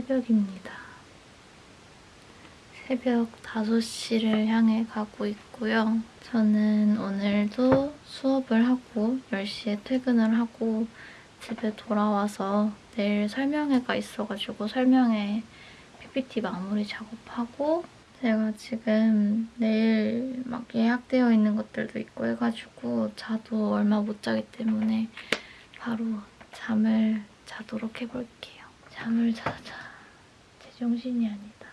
새벽입니다. 새벽 5시를 향해 가고 있고요. 저는 오늘도 수업을 하고 10시에 퇴근을 하고 집에 돌아와서 내일 설명회가 있어가지고 설명회 PPT 마무리 작업하고 제가 지금 내일 막 예약되어 있는 것들도 있고 해가지고 자도 얼마 못 자기 때문에 바로 잠을 자도록 해볼게요. 잠을 자자. 제정신이 아니다.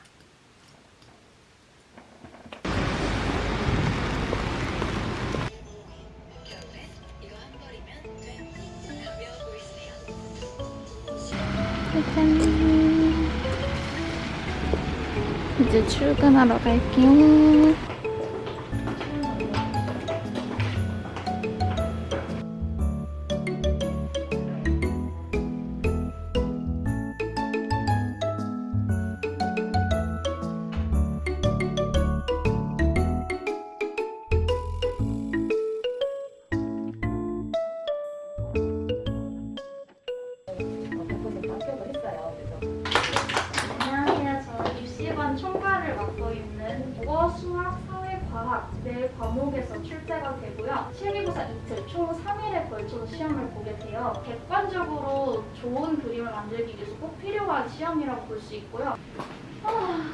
짜잔. 이제 출근하러 갈게요. 시험이라고 볼 수 있고요. 아,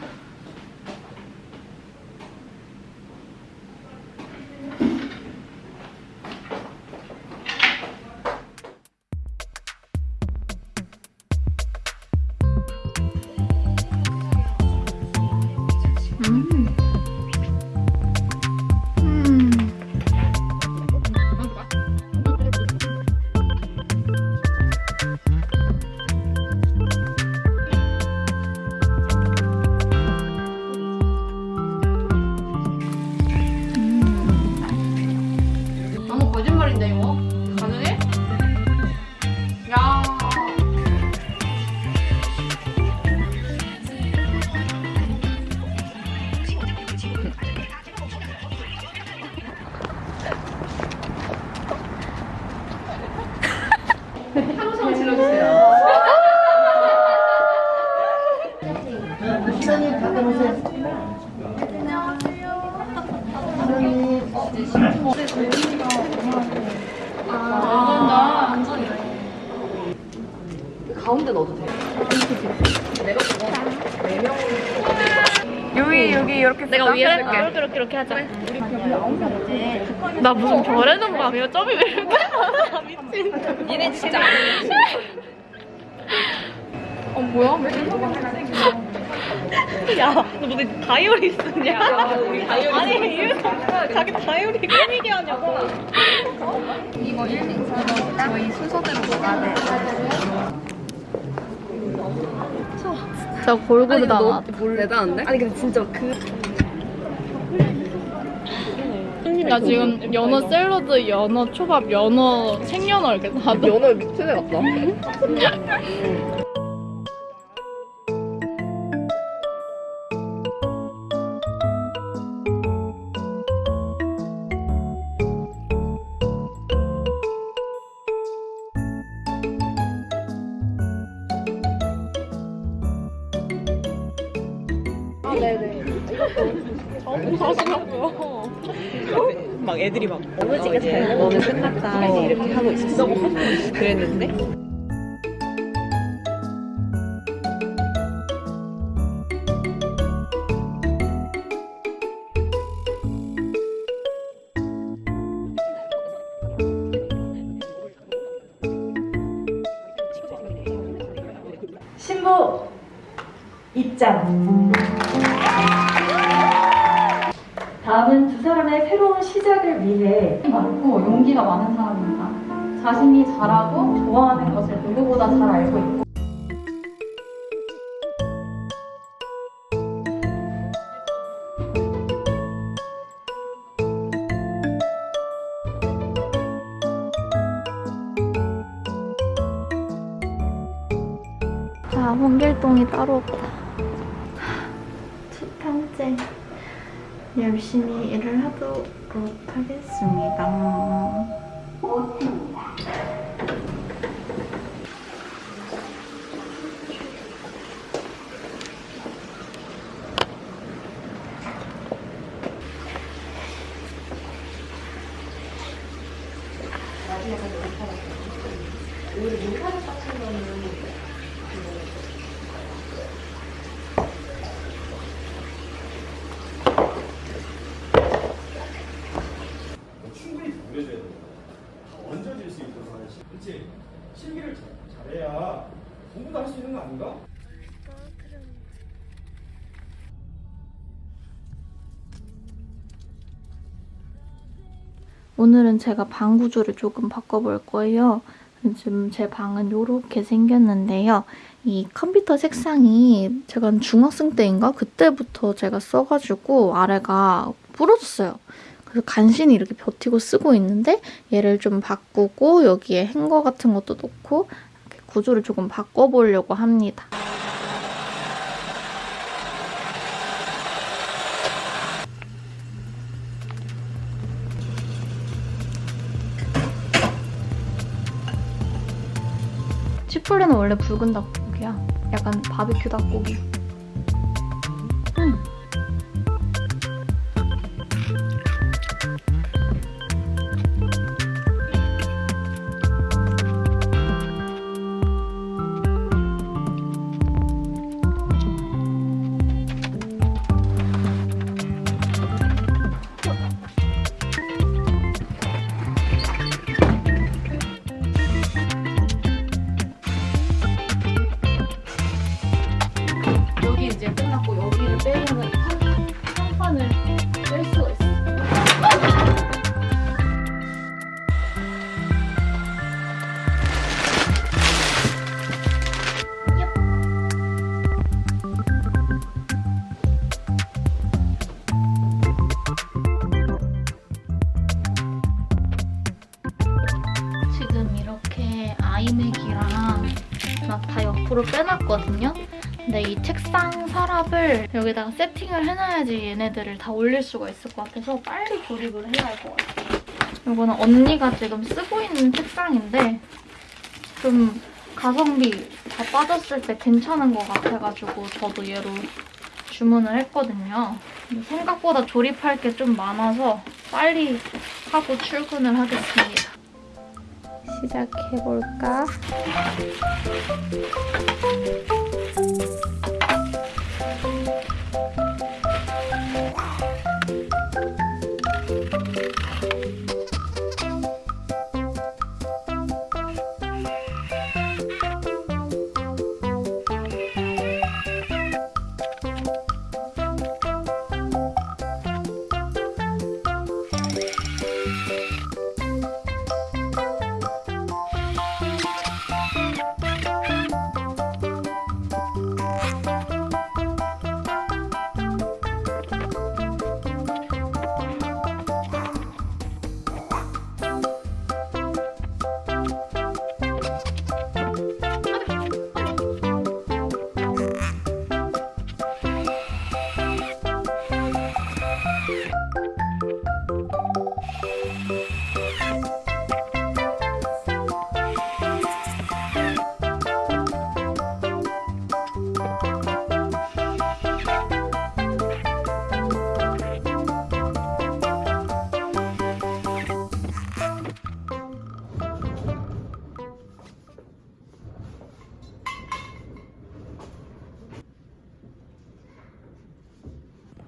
아, 가운데 넣어도 돼. 여기 여기 이렇게 내가 위에 쓸게. 이렇게 이렇게 이렇게 하자. 나 무슨 별의 는 밤이야? 점이 왜 이렇게? 미친. 얘네 진짜. 어 뭐야? 왜 이렇게 야, 너 무슨 다이어리 쓰냐? 우리 다이어리 아니, 이거 자기 다이어리 꾸미게 하냐고. 이거 1, 2, 3, 저희 순서대로 먹어야 돼. 진짜 골고루 담아. 대단한데? 아니 근데 진짜 그 나 지금 연어 샐러드, 연어 초밥, 연어 생연어 이렇게 다. 연어 미친애 같다. 막 애들이 막 아버지가 잘 너는 끝났다. 이렇게 하고 있었어. 그랬는데 많고 용기가 많은 사람입니다. 자신이 잘하고 좋아하는 것을 누구보다 잘 알고 있고 자, 홍길동이 따로 없다. 첫 번째, 열심히 일을 하 도록 하겠습니다. 충분히 보여줘야 돼. 다 얹어질 수 있도록 하지. 그렇지. 실기를 잘, 잘해야 공부도 할 수 있는 거 아닌가? 오늘은 제가 방 구조를 조금 바꿔볼 거예요. 지금 제 방은 이렇게 생겼는데요. 이 컴퓨터 색상이 제가 중학생 때인가? 그때부터 제가 써가지고 아래가 부러졌어요. 그래서 간신히 이렇게 버티고 쓰고 있는데 얘를 좀 바꾸고 여기에 행거 같은 것도 이렇게 구조를 조금 바꿔보려고 합니다. 치폴레는 원래 붉은 닭고기야. 약간 바비큐 닭고기. 서랍을 여기다가 세팅을 해놔야지 얘네들을 다 올릴 수가 있을 것 같아서 빨리 조립을 해야 할 것 같아요. 이거는 언니가 지금 쓰고 있는 책상인데 좀 가성비 다 빠졌을 때 괜찮은 것 같아가지고 저도 얘로 주문을 했거든요. 생각보다 조립할 게 좀 많아서 빨리 하고 출근을 하겠습니다. 시작해볼까?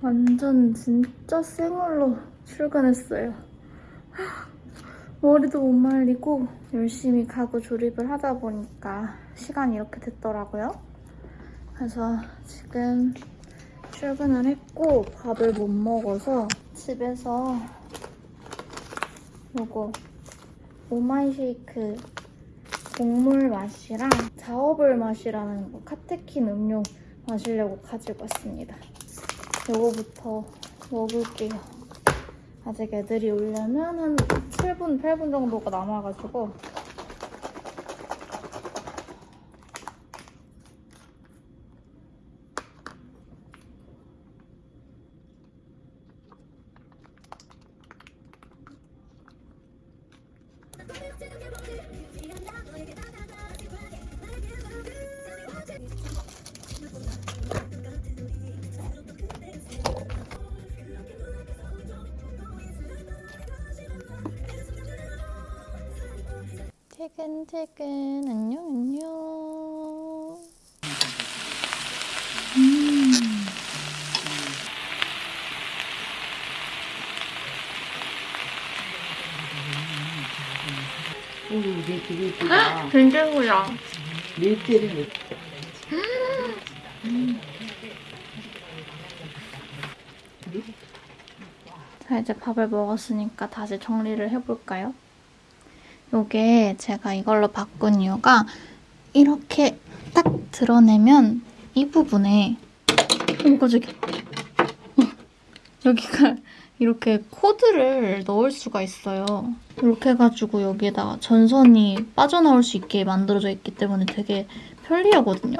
완전 진짜 생얼로 출근했어요. 머리도 못 말리고 열심히 가구 조립을 하다 보니까 시간이 이렇게 됐더라고요. 그래서 지금 출근을 했고 밥을 못 먹어서 집에서 요거 오마이 쉐이크 곡물 맛이랑 자어볼 맛이라는 거 카테킨 음료 마시려고 가지고 왔습니다. 요거부터 먹을게요. 아직 애들이 오려면 한 7분, 8분 정도가 남아가지고 퇴근 퇴근 안녕 안녕 예쁘다. 된장구야 밀대를 몇자 이제 밥을 먹었으니까 다시 정리를 해볼까요? 요게 제가 이걸로 바꾼 이유가 이렇게 딱 드러내면 이 부분에 어머 깜짝이야 어, 여기가 이렇게 코드를 넣을 수가 있어요. 이렇게 해가지고 여기에다가 전선이 빠져나올 수 있게 만들어져 있기 때문에 되게 편리하거든요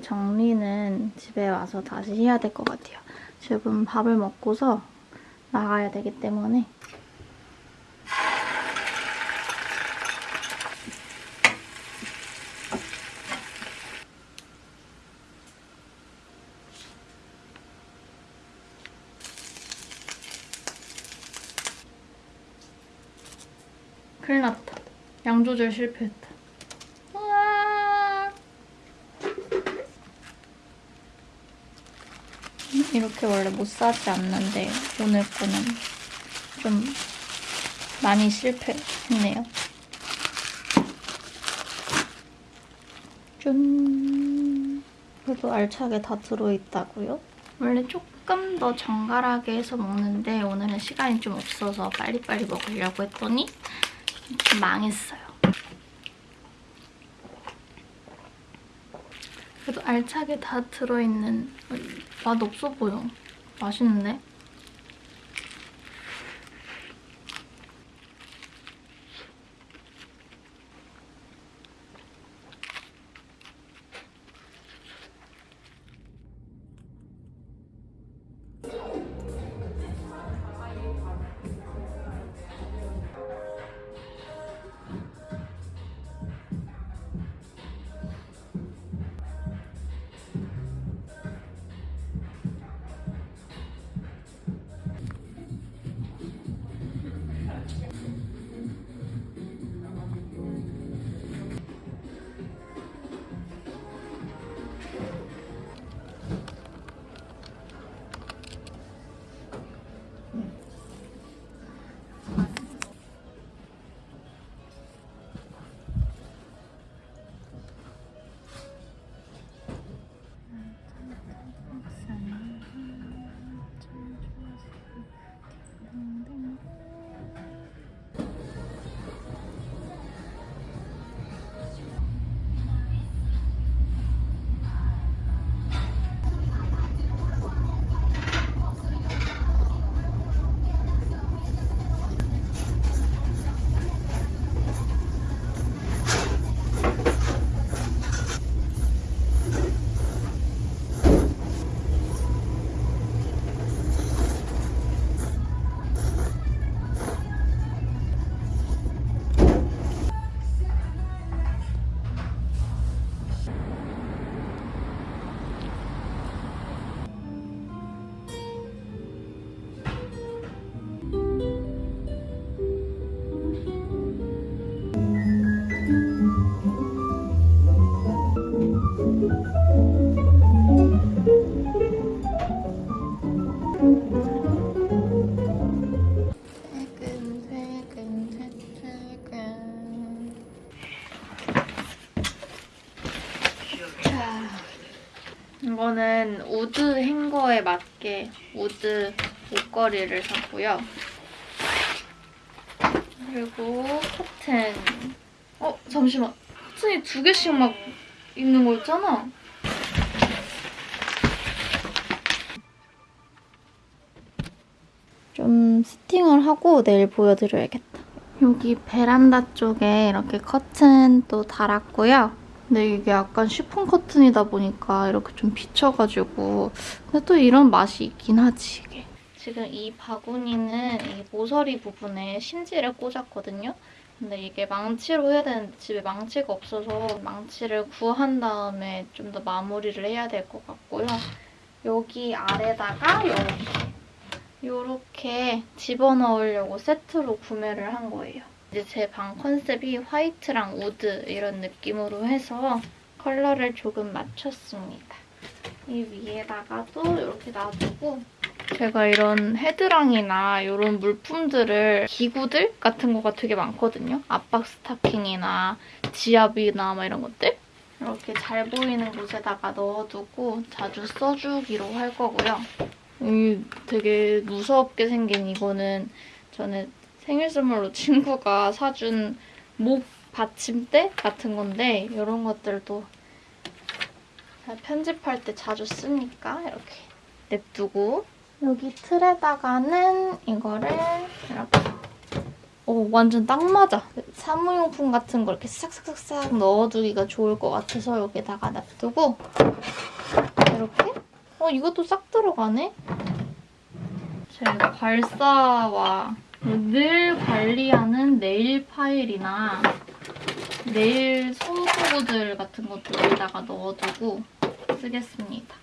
정리는 집에 와서 다시 해야 될 것 같아요. 지금 밥을 먹고서 나가야 되기 때문에. 큰일 났다. 양 조절 실패했다 우와. 이렇게 원래 못 사지 않는데 오늘 거는 좀 많이 실패했네요. 짠. 그래도 알차게 다 들어있다고요? 원래 조금 더 정갈하게 해서 먹는데 오늘은 시간이 좀 없어서 빨리빨리 먹으려고 했더니 좀 망했어요. 그래도 알차게 다 들어있는 맛 없어 보여. 맛있는데? 이거는 wood 행거에 맞게 wood 옷걸이를 샀고요. 그리고 커튼. 어, 잠시만. 커튼이 두 개씩 막 있는 거 있잖아. 좀 세팅을 하고 내일 보여드려야겠다. 여기 베란다 쪽에 이렇게 커튼 또 달았고요. 근데 이게 약간 쉬폰 커튼이다 보니까 이렇게 좀 비쳐가지고 근데 또 이런 맛이 있긴 하지 이게. 지금 이 바구니는 이 모서리 부분에 심지를 꽂았거든요. 근데 이게 망치로 해야 되는데 집에 망치가 없어서 망치를 구한 다음에 좀 더 마무리를 해야 될 것 같고요. 여기 아래다가 이렇게 이렇게 집어넣으려고 세트로 구매를 한 거예요. 이제 제 방 컨셉이 화이트랑 우드 이런 느낌으로 해서 컬러를 조금 맞췄습니다. 이 위에다가도 이렇게 놔두고 제가 이런 헤드랑이나 이런 물품들을 기구들 같은 거가 되게 많거든요. 압박 스타킹이나 지압이나 막 이런 것들. 이렇게 잘 보이는 곳에다가 넣어두고 자주 써주기로 할 거고요. 이 되게 무섭게 생긴 이거는 저는 생일 선물로 친구가 사준 목 받침대 같은 건데 이런 것들도 편집할 때 자주 쓰니까 이렇게 냅두고 여기 틀에다가는 이거를 이렇게 오 완전 딱 맞아. 사무용품 같은 거 이렇게 싹싹싹싹 넣어두기가 좋을 것 같아서 여기다가 놔두고 이렇게 어 이것도 싹 들어가네? 제가 발사와 늘 관리하는 네일 파일이나 네일 솜소구들 같은 것도 여기다가 넣어두고 쓰겠습니다.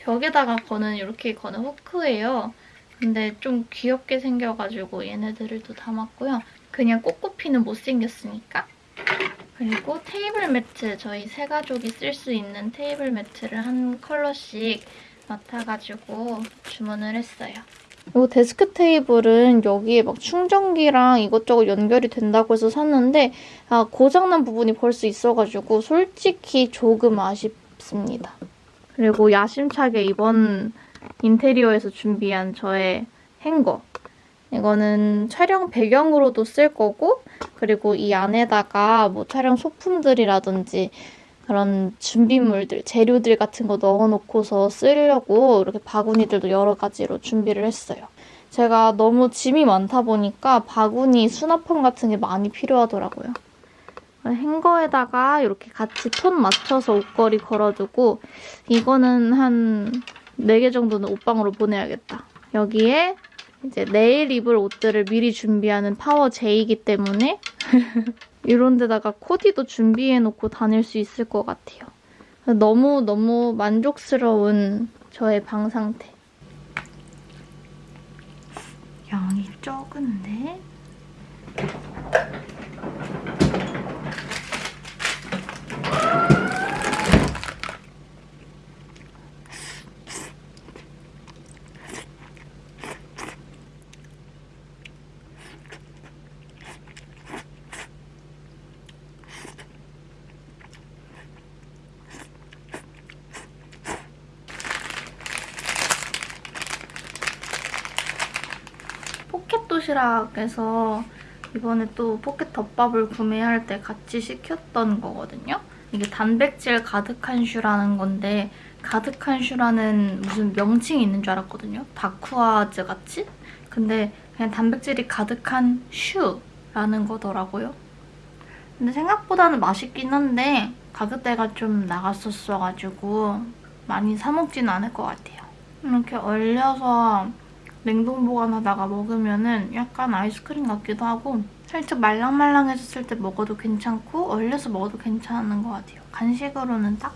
벽에다가 거는 이렇게 거는 후크예요. 근데 좀 귀엽게 생겨가지고 얘네들을 또 담았고요. 그냥 꽃꽃피는 못생겼으니까. 그리고 테이블 매트, 저희 세 가족이 쓸 수 있는 테이블 매트를 한 컬러씩 맡아가지고 주문을 했어요. 이 데스크 테이블은 여기에 막 충전기랑 이것저것 연결이 된다고 해서 샀는데 아, 고장난 부분이 벌써 있어가지고 솔직히 조금 아쉽습니다. 그리고 야심차게 이번 인테리어에서 준비한 저의 행거. 이거는 촬영 배경으로도 쓸 거고 그리고 이 안에다가 뭐 촬영 소품들이라든지 그런 준비물들, 재료들 같은 거 넣어놓고서 쓰려고 이렇게 바구니들도 여러 가지로 준비를 했어요. 제가 너무 짐이 많다 보니까 바구니 수납함 같은 게 많이 필요하더라고요. 행거에다가 이렇게 같이 톤 맞춰서 옷걸이 걸어두고 이거는 한 4개 정도는 옷방으로 보내야겠다. 여기에 이제 내일 입을 옷들을 미리 준비하는 파워 J이기 때문에 이런 데다가 코디도 준비해놓고 다닐 수 있을 것 같아요. 너무너무 만족스러운 저의 방 상태. 양이 적은데? 도시락에서 이번에 또 포켓 덮밥을 구매할 때 같이 시켰던 거거든요. 이게 단백질 가득한 슈라는 건데 가득한 슈라는 무슨 명칭이 있는 줄 알았거든요. 다쿠아즈 같이? 근데 그냥 단백질이 가득한 슈라는 거더라고요. 근데 생각보다는 맛있긴 한데 가격대가 좀 나갔었어가지고 많이 사 먹지는 않을 것 같아요. 이렇게 얼려서 냉동 보관하다가 먹으면은 약간 아이스크림 같기도 하고 살짝 말랑말랑해졌을 때 먹어도 괜찮고 얼려서 먹어도 괜찮은 것 같아요. 간식으로는 딱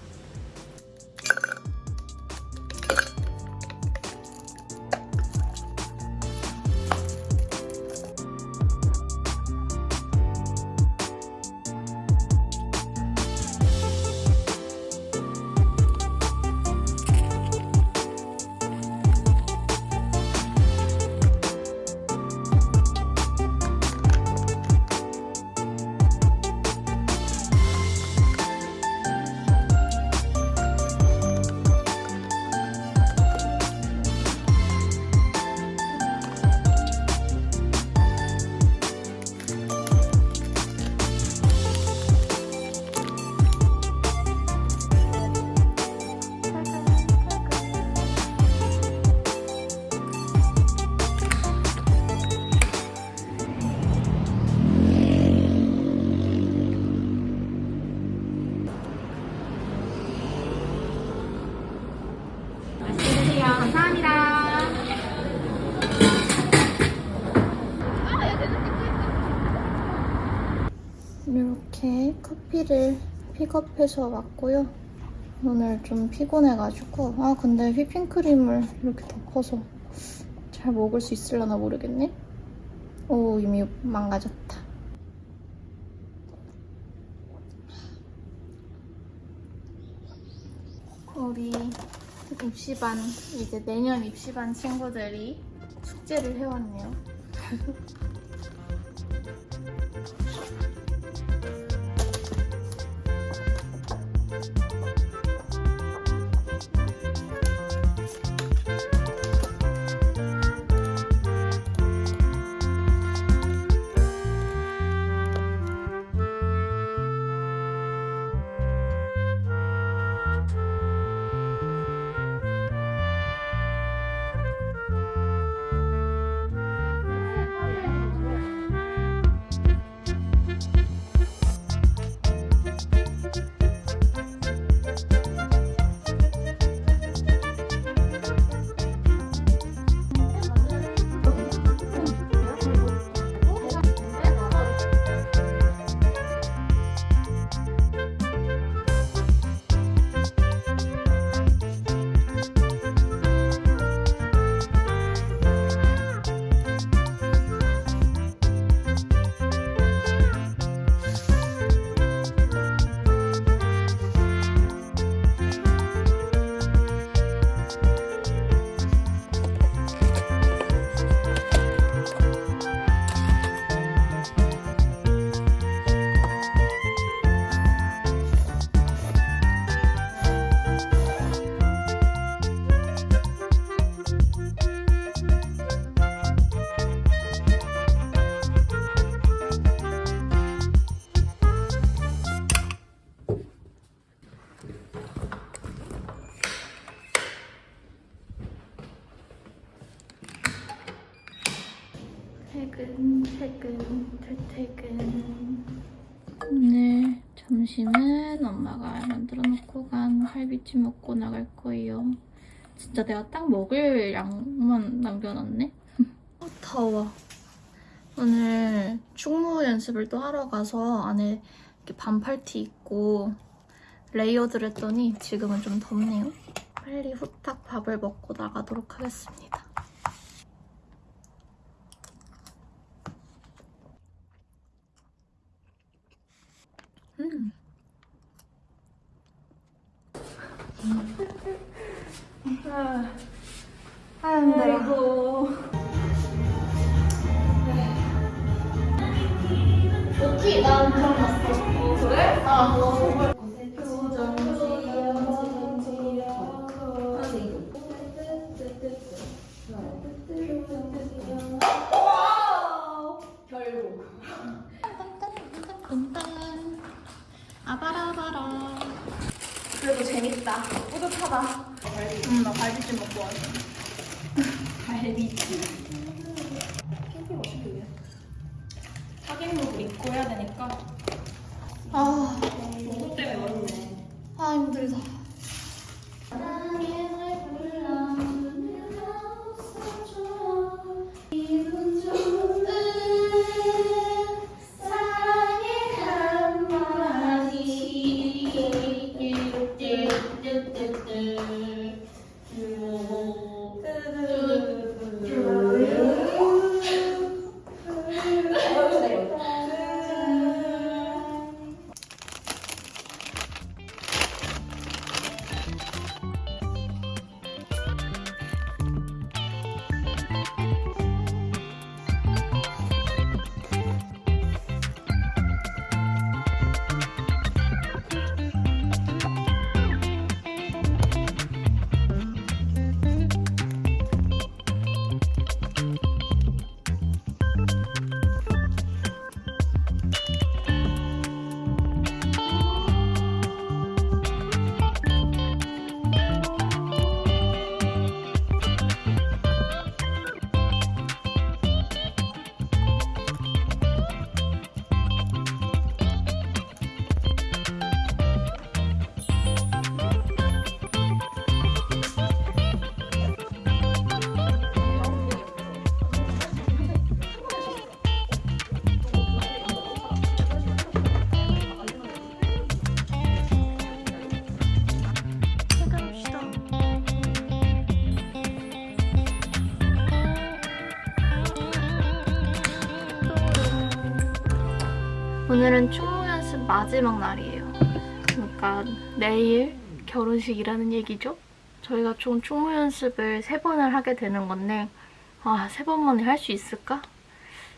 픽업해서 왔고요. 오늘 좀 피곤해가지고 아 근데 휘핑크림을 이렇게 덮어서 잘 먹을 수 있을려나 모르겠네. 오 이미 망가졌다. 우리 입시반 이제 내년 입시반 친구들이 숙제를 해왔네요. 먹을 양만 남겨놨네? 아, 더워. 오늘 축무 연습을 또 하러 가서 안에 이렇게 반팔티 입고 layered를 했더니 지금은 좀 덥네요. 빨리 후딱 밥을 먹고 나가도록 하겠습니다. 마지막 날이에요. 그러니까 내일 결혼식이라는 얘기죠. 저희가 총 축무 연습을 세 번을 하게 되는 건데 아, 세 번 만에 할 수 있을까?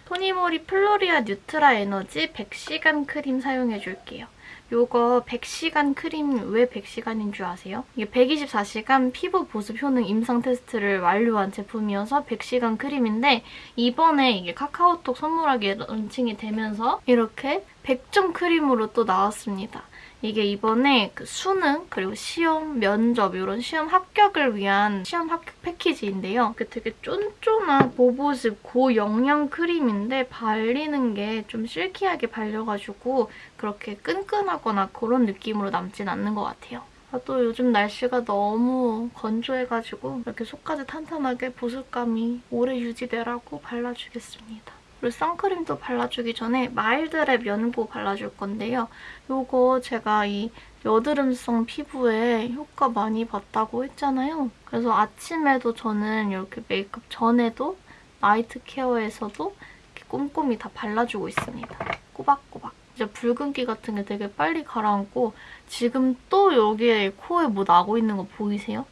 토니모리 플로리아 뉴트라 에너지 100시간 크림 사용해줄게요. 요거 100시간 크림 왜 100시간인 줄 아세요? 이게 124시간 피부 보습 효능 임상 테스트를 완료한 제품이어서 100시간 크림인데 이번에 이게 카카오톡 선물하기에 런칭이 되면서 이렇게 100점 크림으로 또 나왔습니다. 이게 이번에 그 수능 그리고 시험, 면접 이런 시험 합격을 위한 시험 합격 패키지인데요. 그 되게 쫀쫀한 보보습 고영양 크림인데 발리는 게 좀 실키하게 발려가지고 그렇게 끈끈하거나 그런 느낌으로 남진 않는 것 같아요. 아, 또 요즘 날씨가 너무 건조해가지고 이렇게 속까지 탄탄하게 보습감이 오래 유지되라고 발라주겠습니다. 그리고 선크림도 발라주기 전에 마일드랩 연고 발라줄 건데요. 요거 제가 이 여드름성 피부에 효과 많이 봤다고 했잖아요. 그래서 아침에도 저는 이렇게 메이크업 전에도 night care에서도 이렇게 꼼꼼히 다 발라주고 있습니다. 꼬박꼬박. 이제 붉은기 같은 게 되게 빨리 가라앉고 지금 또 여기에 코에 뭐 나고 있는 거 보이세요?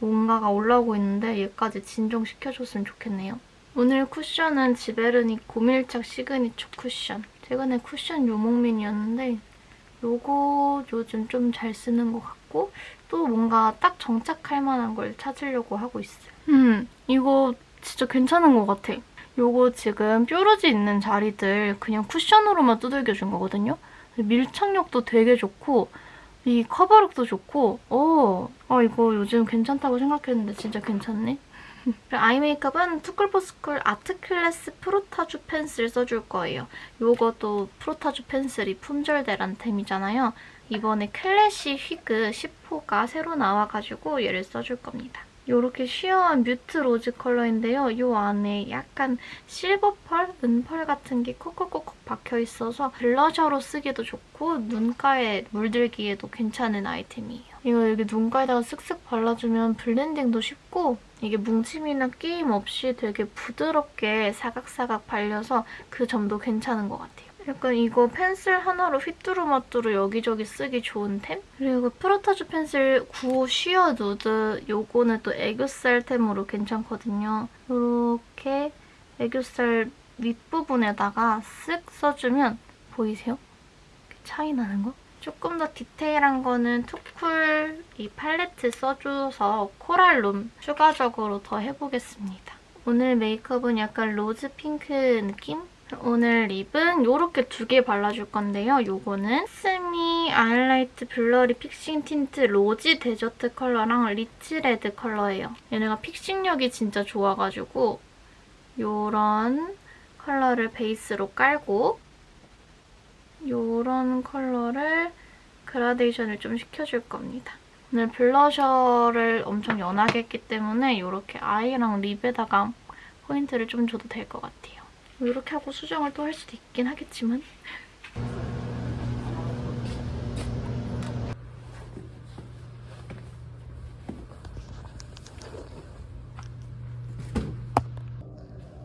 뭔가가 올라오고 있는데 얘까지 진정시켜줬으면 좋겠네요. 오늘 쿠션은 지베르니 고밀착 시그니처 쿠션. 최근에 쿠션 유목민이었는데 요거 요즘 좀 잘 쓰는 것 같고 또 뭔가 딱 정착할 만한 걸 찾으려고 하고 있어요. 음, 이거 진짜 괜찮은 것 같아. 요거 지금 뾰루지 있는 자리들 그냥 쿠션으로만 두들겨준 거거든요. 밀착력도 되게 좋고 이 커버력도 좋고 어, 아 이거 요즘 괜찮다고 생각했는데 진짜 괜찮네. eye 메이크업은 투쿨포스쿨 아트클래스 프로타주 펜슬 써줄 거예요. 요것도 프로타주 펜슬이 품절대란 템이잖아요. 이번에 클래시 휘그 10호가 새로 나와가지고 얘를 써줄 겁니다. 이렇게 sheer한 mute rose 컬러인데요. 이 안에 약간 실버 펄, 은펄 같은 게 콕콕콕콕 박혀있어서 블러셔로 쓰기도 좋고 눈가에 물들기에도 괜찮은 아이템이에요. 이거 여기 눈가에다가 쓱쓱 발라주면 블렌딩도 쉽고 이게 뭉침이나 끼임 없이 되게 부드럽게 사각사각 발려서 그 점도 괜찮은 것 같아요. 약간 이거 펜슬 하나로 휘뚜루마뚜루 여기저기 쓰기 좋은 템? 그리고 프로타주 펜슬 9 sheer nude 요거는 또 애교살 템으로 괜찮거든요. 이렇게 애교살 윗부분에다가 쓱 써주면 보이세요? 차이 나는 거? 조금 더 디테일한 거는 투쿨 이 팔레트 써줘서 코랄 룸 추가적으로 더 해보겠습니다. 오늘 메이크업은 약간 rose pink 느낌? 오늘 lip은 이렇게 두 개 발라줄 건데요. 요거는 스미 아이라이트 blurry fixing 틴트 rosy desert 컬러랑 rich red 컬러예요. 얘네가 fixing력이 진짜 좋아가지고 요런 컬러를 베이스로 깔고 요런 컬러를 그라데이션을 좀 시켜줄 겁니다. 오늘 블러셔를 엄청 연하게 했기 때문에 이렇게 eye랑 lip에다가 포인트를 좀 줘도 될 것 같아요. 이렇게 하고 수정을 또 할 수도 있긴 하겠지만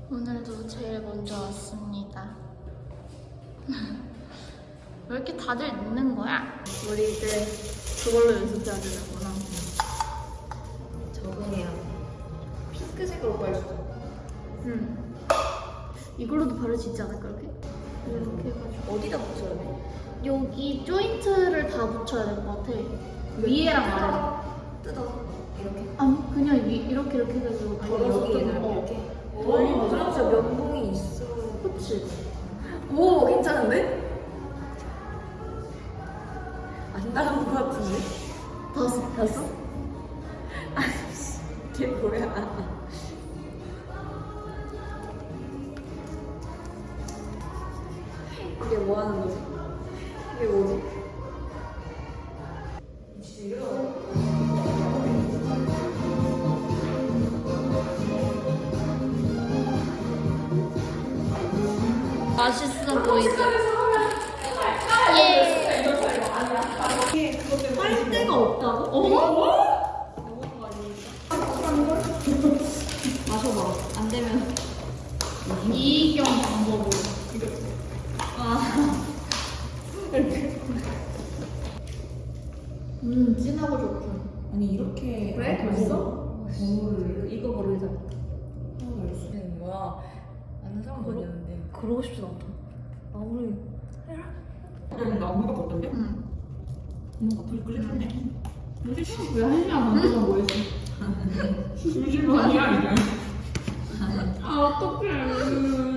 오늘도 제일 먼저 왔습니다. 왜 이렇게 다들 늦는 거야? 우리 이제 그걸로 연습해야 되는구나. 적응해요. 핑크색으로 발라. 응. 이걸로도 바를 수 있지 않을까, 이렇게? 이렇게 해가지고. 어디다 붙여야 돼? 여기 조인트를 다 붙여야 될 것 같아. 위에랑 아래. 뜯어서 이렇게. 아니, 그냥 위, 이렇게 이렇게 해가지고. 아니 여기에는 어. 이렇게. 돌리면 진짜 면봉이 있어. 그치? 오 괜찮은데? 다섯, 다섯? 이게 뭐야? 이게 뭐 하는 거지? 이게 뭐지? 맛있어 보이죠? 빨대가 없다고? 어? 마셔봐. 안 되면 이경 방법으로. 음 진하고 좋다. 아니 이렇게 왜? 벌써? 이거 버리자. 뭐야? 아는 사람 많이 있는데. 않다. 아무리 그냥 나무가 어떤데? 응. 뭔가 불끌렸네. 왜한 시간 반 동안 뭐 했어? 심심하냐 이제. 아 어떡해.